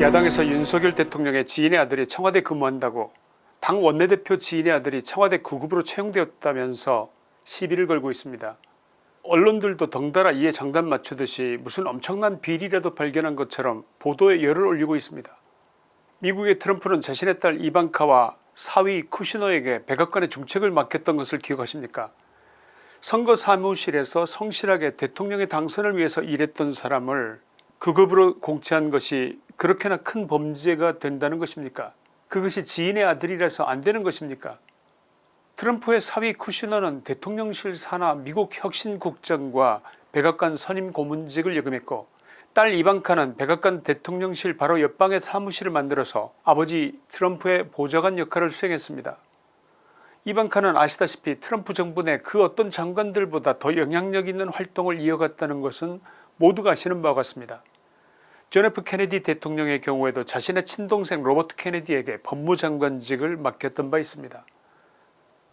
야당에서 윤석열 대통령의 지인의 아들이 청와대 근무한다고 당 원내대표 지인의 아들이 청와대 구급으로 채용되었다면서 시비를 걸고 있습니다. 언론들도 덩달아 이에 장단 맞추듯이 무슨 엄청난 비리라도 발견한 것처럼 보도에 열을 올리고 있습니다. 미국의 트럼프는 자신의 딸 이방카와 사위 쿠시너에게 백악관의 중책을 맡겼던 것을 기억하십니까 선거 사무실에서 성실하게 대통령의 당선을 위해서 일했던 사람을 급으로 공채한 것이 그렇게나 큰 범죄가 된다는 것입니까 그것이 지인의 아들이라서 안 되는 것입니까 트럼프의 사위 쿠시너는 대통령실 산하 미국 혁신국장과 백악관 선임 고문직을 역임했고 딸 이방카는 백악관 대통령실 바로 옆방에 사무실을 만들어서 아버지 트럼프의 보좌관 역할을 수행했습니다. 이방카는 아시다시피 트럼프 정부 내 그 어떤 장관들보다 더 영향력 있는 활동을 이어갔다는 것은 모두가 아시는 바와 같습니다. 존 F 케네디 대통령의 경우에도 자신의 친동생 로버트 케네디에게 법무장관직을 맡겼던 바 있습니다.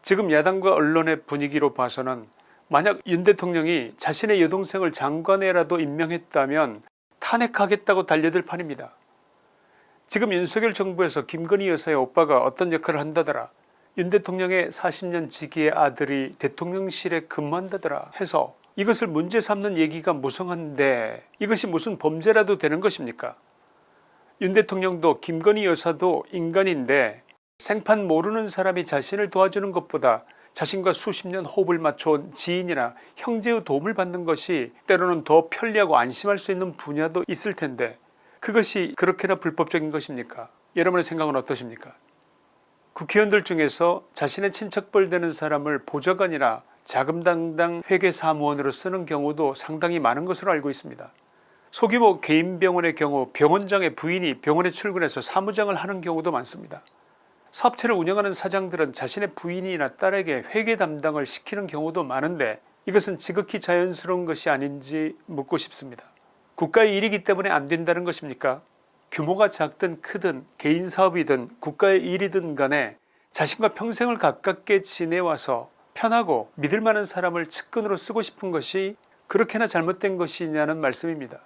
지금 야당과 언론의 분위기로 봐서는 만약 윤 대통령이 자신의 여동생을 장관에라도 임명했다면 탄핵하겠다고 달려들 판입니다. 지금 윤석열 정부에서 김건희 여사의 오빠가 어떤 역할을 한다더라 윤 대통령의 40년 지기의 아들이 대통령실에 근무한다더라 해서 이것을 문제 삼는 얘기가 무성한데 이것이 무슨 범죄라도 되는 것입니까? 윤 대통령도 김건희 여사도 인간인데 생판 모르는 사람이 자신을 도와주는 것보다 자신과 수십 년 호흡을 맞춰온 지인이나 형제의 도움을 받는 것이 때로는 더 편리하고 안심할 수 있는 분야도 있을 텐데 그것이 그렇게나 불법적인 것입니까? 여러분의 생각은 어떠십니까? 국회의원들 중에서 자신의 친척벌 되는 사람을 보좌관이나 자금당당 회계사무원으로 쓰는 경우도 상당히 많은 것으로 알고 있습니다. 소규모 개인병원의 경우 병원장의 부인이 병원에 출근해서 사무장을 하는 경우도 많습니다. 사업체를 운영하는 사장들은 자신의 부인이나 딸에게 회계 담당을 시키는 경우도 많은데 이것은 지극히 자연스러운 것이 아닌지 묻고 싶습니다. 국가의 일이기 때문에 안된다는 것입니까 규모가 작든 크든 개인사업이든 국가의 일이든 간에 자신과 평생을 가깝게 지내와서 편하고 믿을 만한 사람을 측근으로 쓰고 싶은 것이 그렇게나 잘못된 것이냐는 말씀입니다.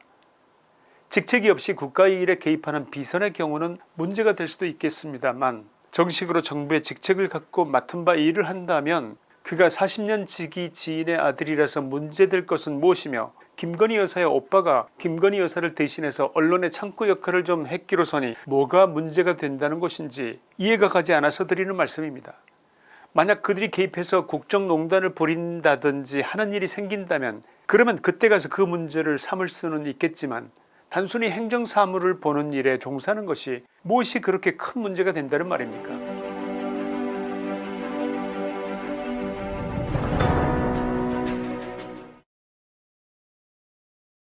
직책이 없이 국가의 일에 개입하는 비선의 경우는 문제가 될 수도 있겠습니다만 정식으로 정부의 직책을 갖고 맡은 바 일을 한다면 그가 40년 지기 지인의 아들이라서 문제될 것은 무엇이며 김건희 여사의 오빠가 김건희 여사를 대신해서 언론의 창구 역할을 좀 했기로서니 뭐가 문제가 된다는 것인지 이해가 가지 않아서 드리는 말씀입니다. 만약 그들이 개입해서 국정농단을 벌인다든지 하는 일이 생긴다면 그러면 그때 가서 그 문제를 삼을 수는 있겠지만 단순히 행정사무를 보는 일에 종사하는 것이 무엇이 그렇게 큰 문제가 된다는 말입니까